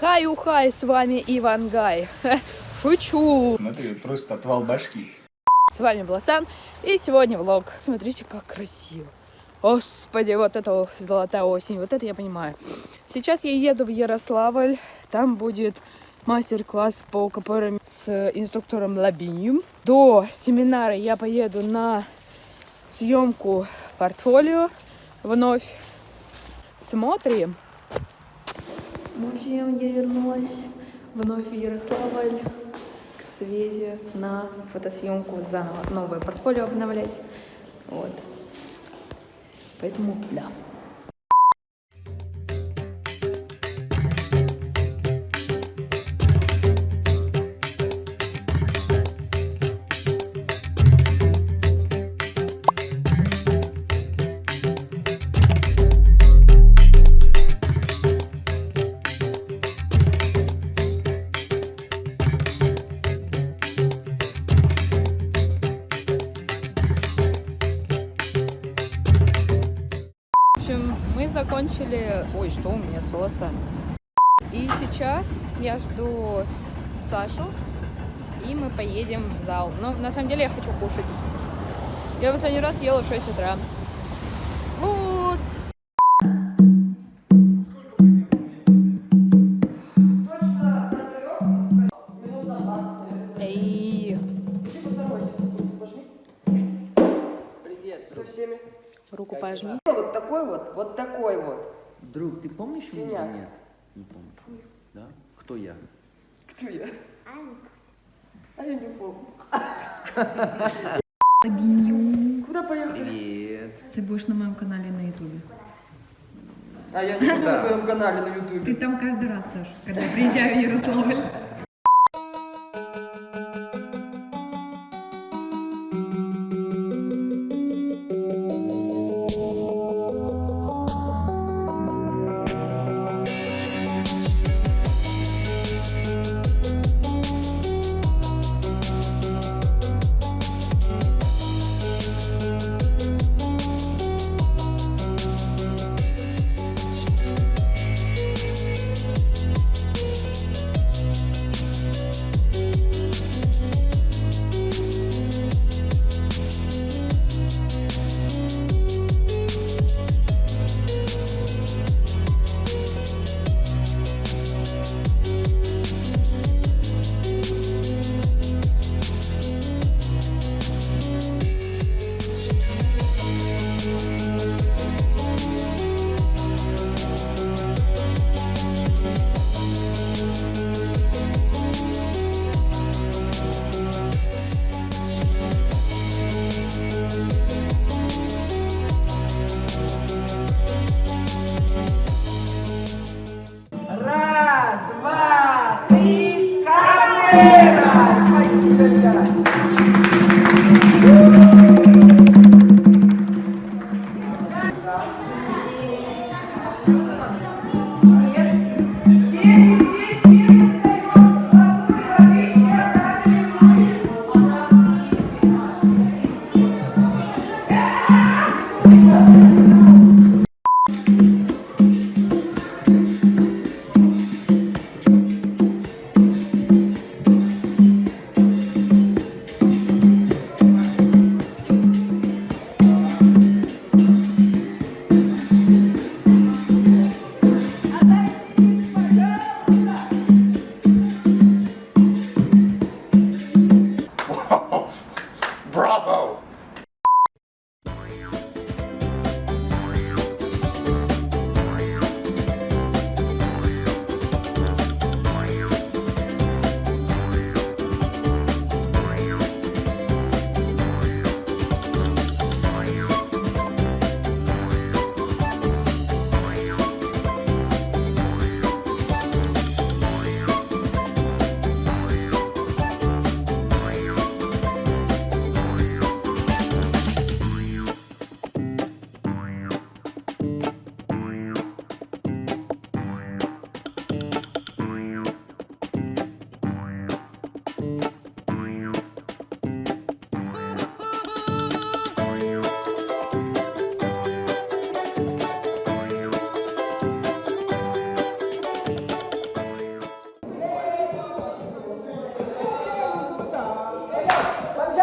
Хай-ухай, с вами Ивангай. Шучу. Смотри, просто отвал башки. С вами Бласан, и сегодня влог. Смотрите, как красиво. Господи, вот это золотая осень, вот это я понимаю. Сейчас я еду в Ярославль, там будет мастер-класс по КПР с инструктором Лабинью. До семинара я поеду на съемку портфолио вновь. Смотрим. Общем, я вернулась вновь в Ярославль к Свете на фотосъемку заново. Новое портфолио обновлять. Вот. Поэтому, да. Закончили... Ой, что у меня с волосами? И сейчас я жду Сашу, и мы поедем в зал. Но на самом деле я хочу кушать. Я последний раз ела в 6 утра. Такой вот, вот такой вот. Друг, ты помнишь меня Синяк. или нет? Не помнишь. Да? Кто я? Кто я? А я не помню. Куда поехали? Привет. Ты будешь на моем канале на ютубе. А я не буду на твоем канале на Ты ютубе. там каждый раз, Саш, когда приезжаю в Ярославль.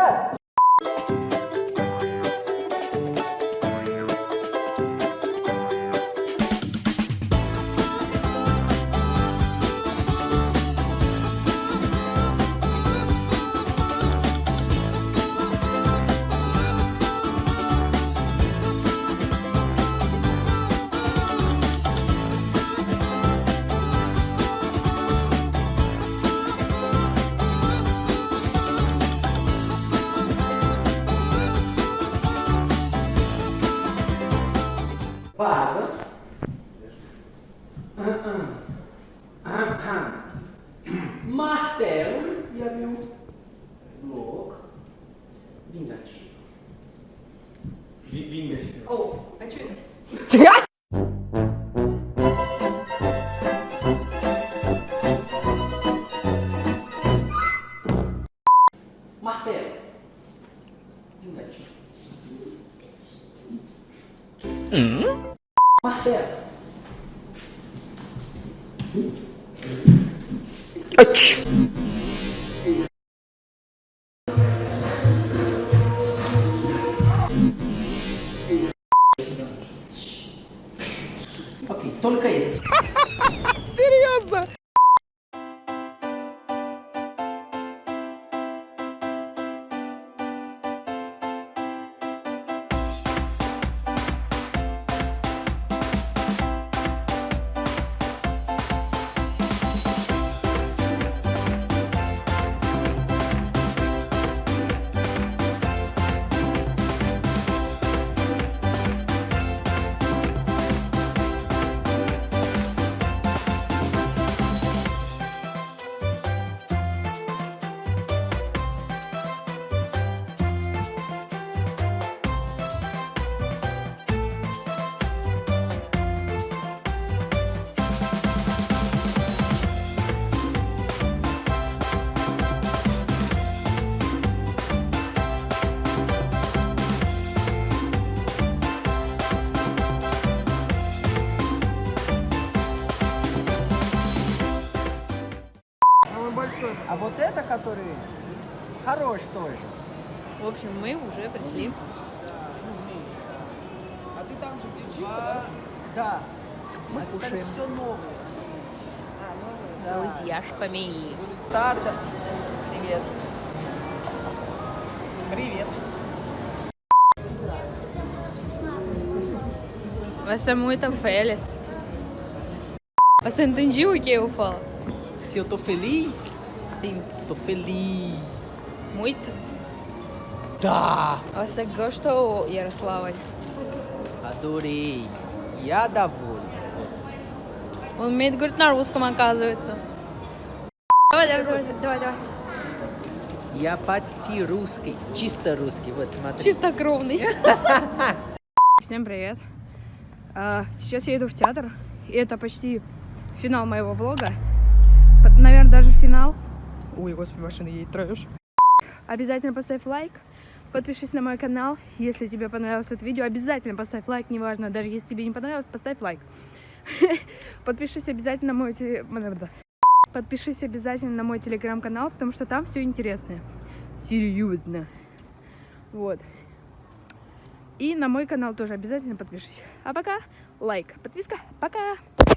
mulher Vingas. Oh, atira. Martelo. Vingativo. Hum? Martelo. Atch. Окей, только эти. Самый хорош тоже. В общем, мы уже пришли. А ты там же где А, да. Мы а теперь кушаем. все новое. С Да. друзьяшками. Старта. Привет. Привет. Você é muito feliz. Você entendiu o que eu falo? Se eu tô feliz, Sim. tô feliz. Muito. Да. Você gostou, Ярославль? Adorei. Я доволен. Он умеет говорить на русском, оказывается. Давай, давай, давай, давай, давай. Я почти русский. Чисто русский. Вот смотри. Чистокровный. Всем привет. А, Сейчас я иду в театр. И это почти финал моего влога. Наверное, даже финал. Ой, господи, машина едет трэш. Обязательно поставь лайк. Подпишись на мой канал. Если тебе понравилось это видео, обязательно поставь лайк. Неважно, даже если тебе не понравилось, поставь лайк. Подпишись обязательно на мой Подпишись обязательно на мой телеграм-канал, потому что там все интересное. Серьезно. Вот. И на мой канал тоже обязательно подпишись. А пока лайк, подписка. Пока!